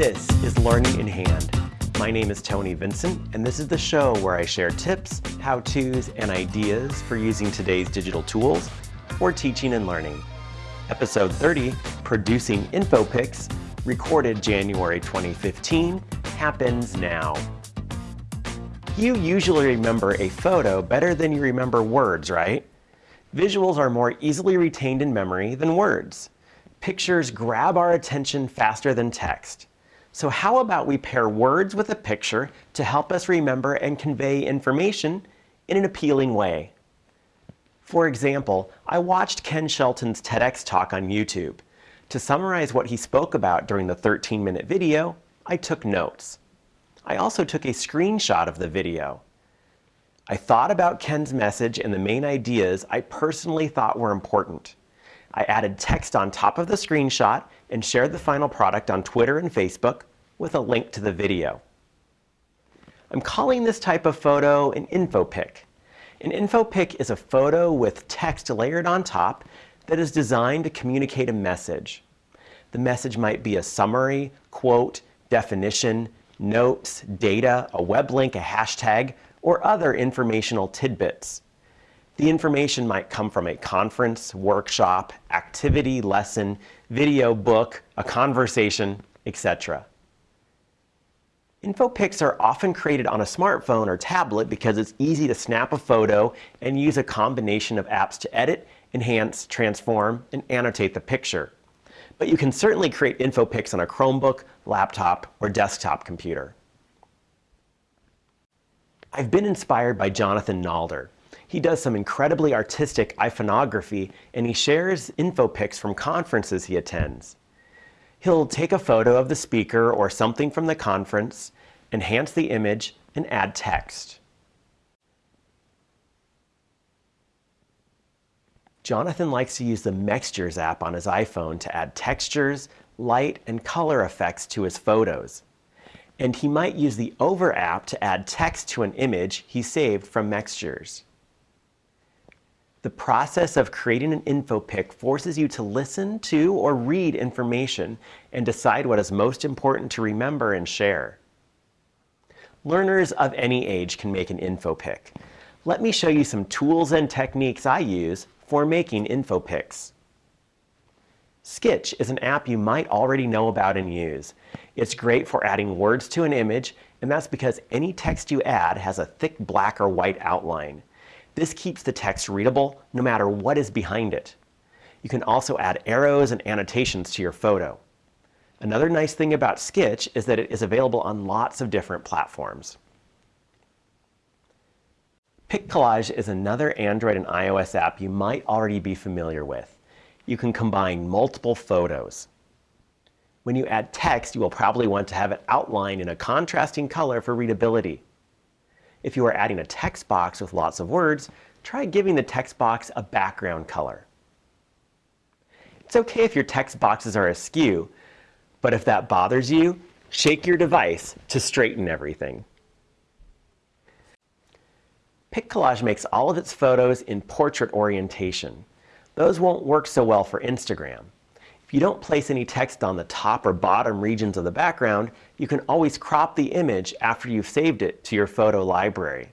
This is Learning in Hand. My name is Tony Vincent, and this is the show where I share tips, how-tos, and ideas for using today's digital tools for teaching and learning. Episode 30, Producing InfoPics, recorded January 2015, happens now. You usually remember a photo better than you remember words, right? Visuals are more easily retained in memory than words. Pictures grab our attention faster than text. So how about we pair words with a picture to help us remember and convey information in an appealing way? For example, I watched Ken Shelton's TEDx talk on YouTube. To summarize what he spoke about during the 13-minute video, I took notes. I also took a screenshot of the video. I thought about Ken's message and the main ideas I personally thought were important. I added text on top of the screenshot and shared the final product on Twitter and Facebook with a link to the video. I'm calling this type of photo an infopic. An infopic is a photo with text layered on top that is designed to communicate a message. The message might be a summary, quote, definition, notes, data, a web link, a hashtag, or other informational tidbits. The information might come from a conference, workshop, activity, lesson, video, book, a conversation, etc. Infopics are often created on a smartphone or tablet because it's easy to snap a photo and use a combination of apps to edit, enhance, transform, and annotate the picture. But you can certainly create Infopics on a Chromebook, laptop, or desktop computer. I've been inspired by Jonathan Nalder. He does some incredibly artistic iPhoneography, and he shares Infopics from conferences he attends. He'll take a photo of the speaker or something from the conference, enhance the image, and add text. Jonathan likes to use the Mextures app on his iPhone to add textures, light, and color effects to his photos and he might use the Over app to add text to an image he saved from Mextures. The process of creating an infopic forces you to listen to or read information and decide what is most important to remember and share. Learners of any age can make an infopic. Let me show you some tools and techniques I use for making infopics. Sketch is an app you might already know about and use. It's great for adding words to an image, and that's because any text you add has a thick black or white outline. This keeps the text readable no matter what is behind it. You can also add arrows and annotations to your photo. Another nice thing about Sketch is that it is available on lots of different platforms. PicCollage is another Android and iOS app you might already be familiar with. You can combine multiple photos. When you add text, you will probably want to have it outlined in a contrasting color for readability. If you are adding a text box with lots of words, try giving the text box a background color. It's okay if your text boxes are askew, but if that bothers you, shake your device to straighten everything. PicCollage makes all of its photos in portrait orientation. Those won't work so well for Instagram. If you don't place any text on the top or bottom regions of the background, you can always crop the image after you've saved it to your photo library.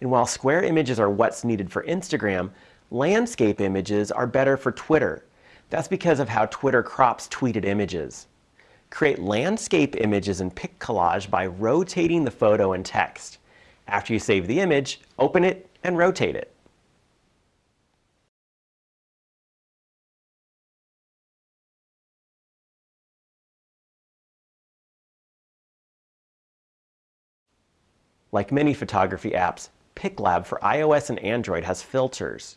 And while square images are what's needed for Instagram, landscape images are better for Twitter. That's because of how Twitter crops tweeted images. Create landscape images in PicCollage by rotating the photo and text. After you save the image, open it and rotate it. Like many photography apps, PicLab for iOS and Android has filters.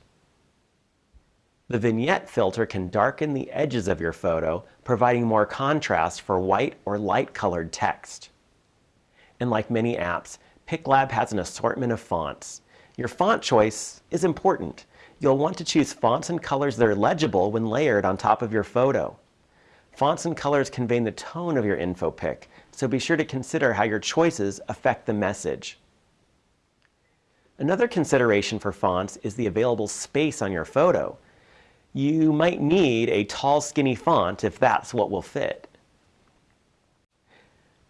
The Vignette filter can darken the edges of your photo, providing more contrast for white or light-colored text. And like many apps, PicLab has an assortment of fonts. Your font choice is important. You'll want to choose fonts and colors that are legible when layered on top of your photo. Fonts and colors convey the tone of your infopic, so be sure to consider how your choices affect the message. Another consideration for fonts is the available space on your photo. You might need a tall, skinny font if that's what will fit.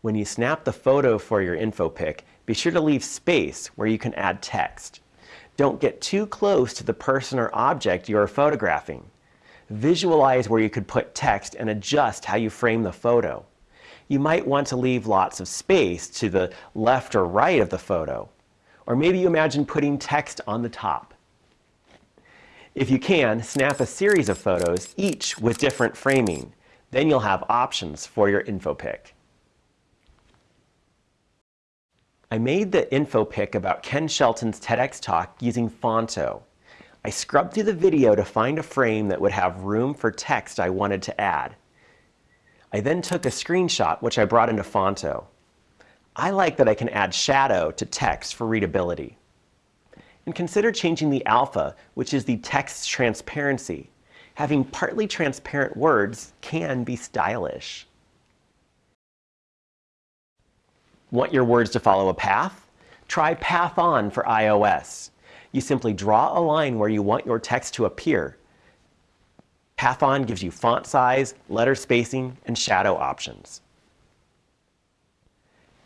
When you snap the photo for your InfoPic, be sure to leave space where you can add text. Don't get too close to the person or object you are photographing. Visualize where you could put text and adjust how you frame the photo. You might want to leave lots of space to the left or right of the photo. Or maybe you imagine putting text on the top. If you can, snap a series of photos, each with different framing. Then you'll have options for your InfoPic. I made the InfoPic about Ken Shelton's TEDx talk using Phonto. I scrubbed through the video to find a frame that would have room for text I wanted to add. I then took a screenshot, which I brought into Phonto. I like that I can add shadow to text for readability. And consider changing the alpha, which is the text's transparency. Having partly transparent words can be stylish. Want your words to follow a path? Try Path On for iOS. You simply draw a line where you want your text to appear. Path On gives you font size, letter spacing, and shadow options.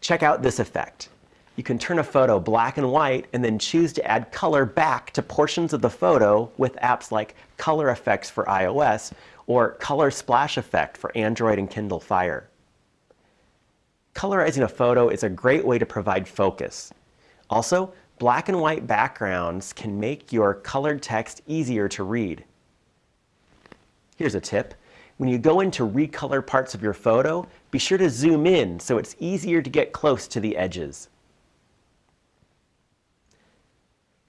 Check out this effect. You can turn a photo black and white and then choose to add color back to portions of the photo with apps like Color Effects for iOS or Color Splash Effect for Android and Kindle Fire. Colorizing a photo is a great way to provide focus. Also, black and white backgrounds can make your colored text easier to read. Here's a tip. When you go in to recolor parts of your photo, be sure to zoom in so it's easier to get close to the edges.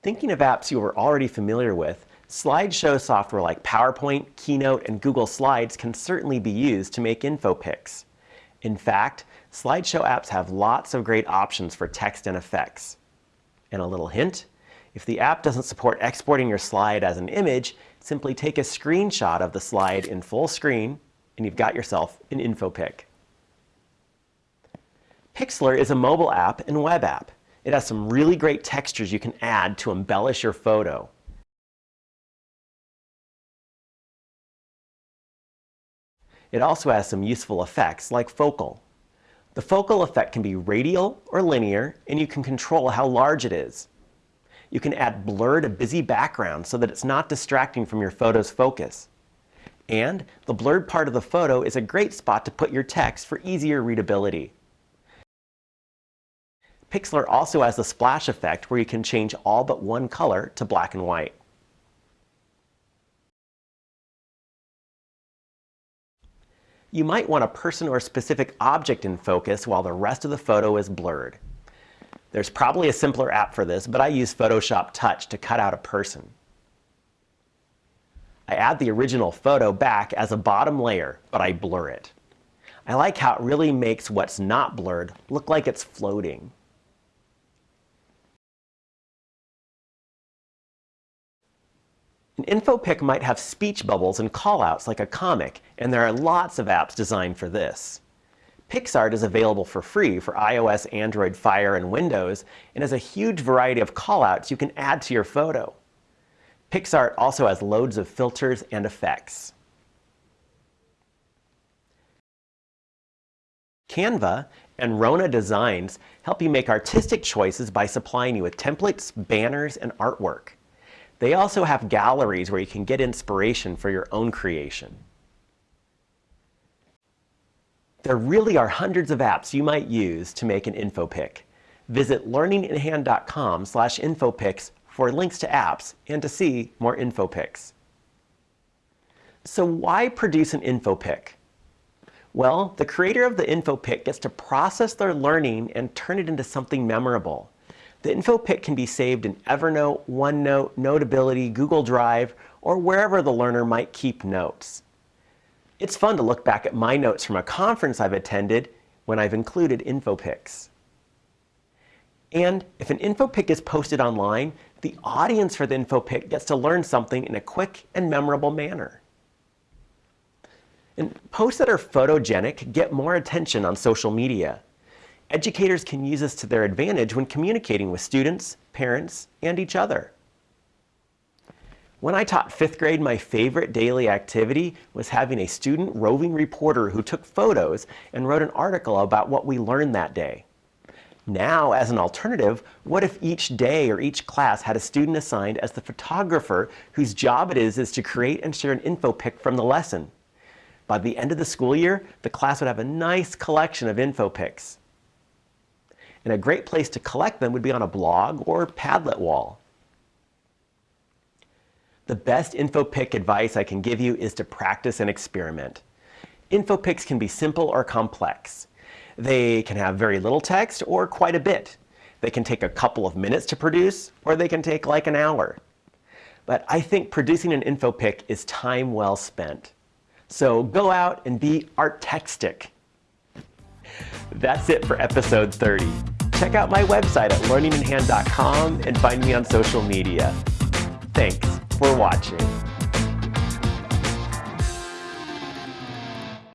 Thinking of apps you are already familiar with, slideshow software like PowerPoint, Keynote, and Google Slides can certainly be used to make InfoPics. In fact, slideshow apps have lots of great options for text and effects. And a little hint, if the app doesn't support exporting your slide as an image, simply take a screenshot of the slide in full screen, and you've got yourself an InfoPic. Pixlr is a mobile app and web app. It has some really great textures you can add to embellish your photo. It also has some useful effects like focal. The focal effect can be radial or linear, and you can control how large it is. You can add blur to busy backgrounds so that it's not distracting from your photo's focus. And the blurred part of the photo is a great spot to put your text for easier readability. Pixlr also has the splash effect where you can change all but one color to black and white. You might want a person or specific object in focus while the rest of the photo is blurred. There's probably a simpler app for this, but I use Photoshop Touch to cut out a person. I add the original photo back as a bottom layer, but I blur it. I like how it really makes what's not blurred look like it's floating. An InfoPic might have speech bubbles and callouts like a comic, and there are lots of apps designed for this. PicsArt is available for free for iOS, Android, Fire, and Windows, and has a huge variety of callouts you can add to your photo. PicsArt also has loads of filters and effects. Canva and Rhonna Designs help you make artistic choices by supplying you with templates, banners, and artwork. They also have galleries where you can get inspiration for your own creation. There really are hundreds of apps you might use to make an InfoPic. Visit learninginhand.com slash InfoPics for links to apps and to see more InfoPics. So why produce an InfoPic? Well, the creator of the InfoPic gets to process their learning and turn it into something memorable. The InfoPic can be saved in Evernote, OneNote, Notability, Google Drive, or wherever the learner might keep notes. It's fun to look back at my notes from a conference I've attended when I've included InfoPics. And if an InfoPic is posted online, the audience for the InfoPic gets to learn something in a quick and memorable manner. And posts that are photogenic get more attention on social media. Educators can use this to their advantage when communicating with students, parents, and each other. When I taught fifth grade, my favorite daily activity was having a student roving reporter who took photos and wrote an article about what we learned that day. Now, as an alternative, what if each day or each class had a student assigned as the photographer whose job it is is to create and share an info pic from the lesson? By the end of the school year, the class would have a nice collection of info pics. And a great place to collect them would be on a blog or Padlet wall. The best InfoPic advice I can give you is to practice and experiment. InfoPics can be simple or complex. They can have very little text or quite a bit. They can take a couple of minutes to produce, or they can take like an hour. But I think producing an InfoPic is time well spent. So go out and be artextic. That's it for episode 30. Check out my website at learninginhand.com and find me on social media. Thanks for watching.